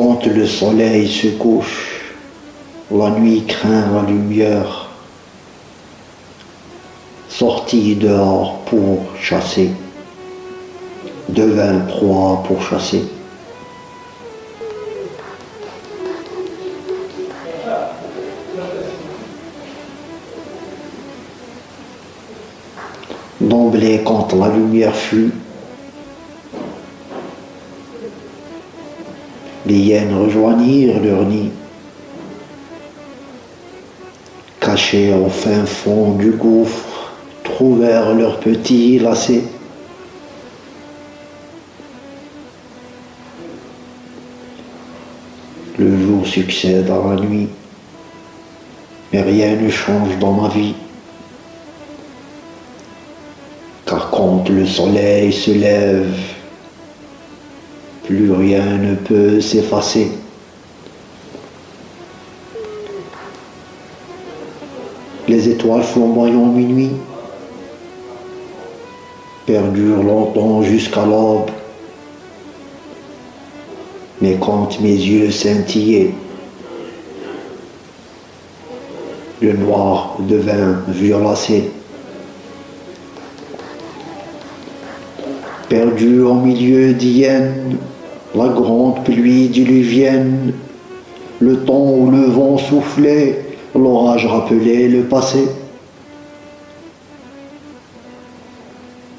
Quand le soleil se couche, la nuit craint la lumière, sorti dehors pour chasser, devint proie pour chasser. D'emblée, quand la lumière fut, les hyènes rejoignirent leur nid. Cachés au fin fond du gouffre, trouvèrent leurs petits lacets. Le jour succède à la nuit, mais rien ne change dans ma vie. Car quand le soleil se lève, plus rien ne peut s'effacer. Les étoiles flamboyant minuit perdurent longtemps jusqu'à l'aube. Mais quand mes yeux scintillaient, le noir devint violacé. Perdu au milieu d'hyènes, la grande pluie diluvienne, le temps où le vent soufflait, l'orage rappelait le passé.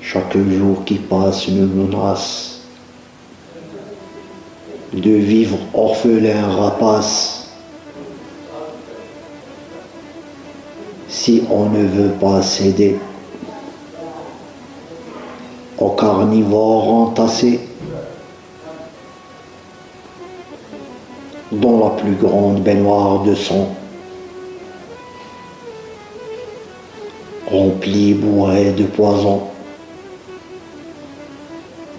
Chaque jour qui passe me menace de vivre orphelin rapace. Si on ne veut pas céder au carnivore entassé dans la plus grande baignoire de sang, remplie bourrée de poison.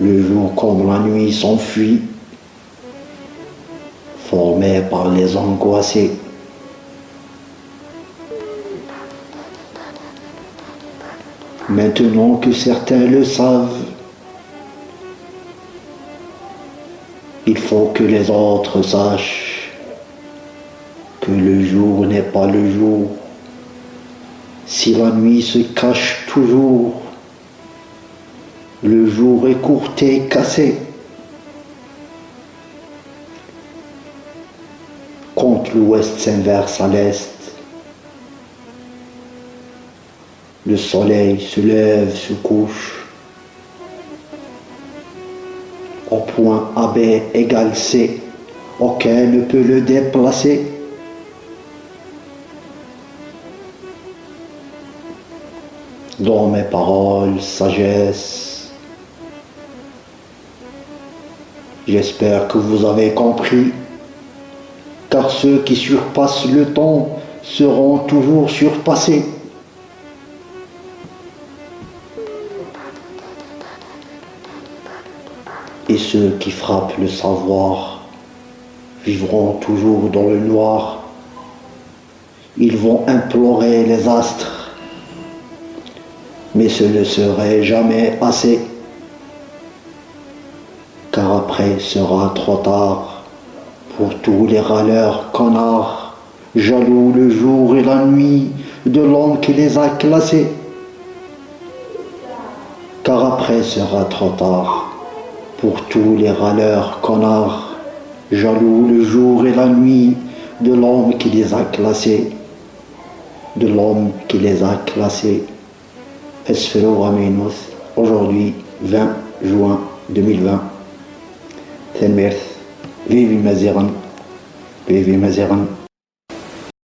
Le jour comme la nuit s'enfuit, formé par les angoissés. Maintenant que certains le savent, il faut que les autres sachent que le jour n'est pas le jour. Si la nuit se cache toujours, le jour est courté, cassé. Quand l'ouest s'inverse à l'est, Le soleil se lève, se couche. Au point AB égale C, aucun ne peut le déplacer. Dans mes paroles, sagesse. J'espère que vous avez compris, car ceux qui surpassent le temps seront toujours surpassés. Et ceux qui frappent le savoir vivront toujours dans le noir. Ils vont implorer les astres, mais ce ne serait jamais assez, car après sera trop tard pour tous les râleurs connards, jaloux le jour et la nuit de l'homme qui les a classés, car après sera trop tard pour tous les râleurs connards, jaloux le jour et la nuit de l'homme qui les a classés, de l'homme qui les a classés. Esfero Aminos, aujourd'hui 20 juin 2020. Tenmerth, vive Mazeran, vive Mazeran.